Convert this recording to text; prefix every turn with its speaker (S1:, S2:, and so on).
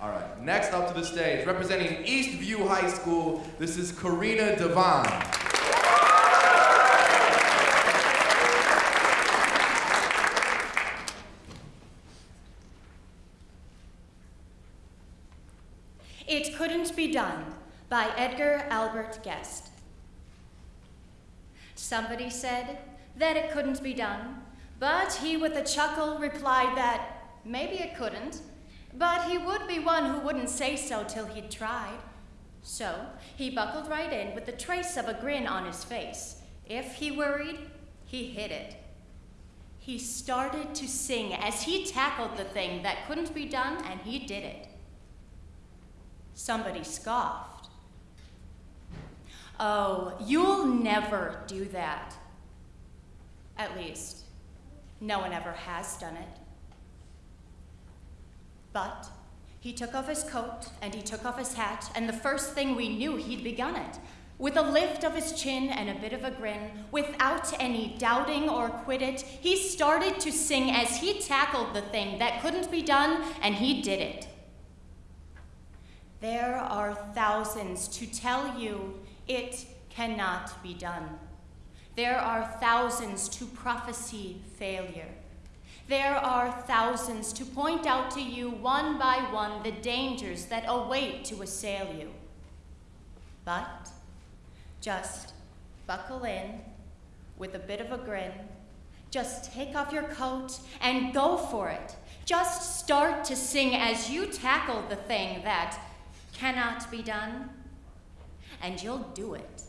S1: All right, next up to the stage, representing Eastview High School, this is Karina Devine.
S2: It Couldn't Be Done by Edgar Albert Guest. Somebody said that it couldn't be done, but he with a chuckle replied that maybe it couldn't, but he would be one who wouldn't say so till he'd tried. So he buckled right in with the trace of a grin on his face. If he worried, he hid it. He started to sing as he tackled the thing that couldn't be done, and he did it. Somebody scoffed. Oh, you'll never do that. At least, no one ever has done it. But he took off his coat and he took off his hat, and the first thing we knew, he'd begun it. With a lift of his chin and a bit of a grin, without any doubting or quit it, he started to sing as he tackled the thing that couldn't be done, and he did it. There are thousands to tell you it cannot be done. There are thousands to prophesy failure. There are thousands to point out to you one by one the dangers that await to assail you. But just buckle in with a bit of a grin. Just take off your coat and go for it. Just start to sing as you tackle the thing that cannot be done, and you'll do it.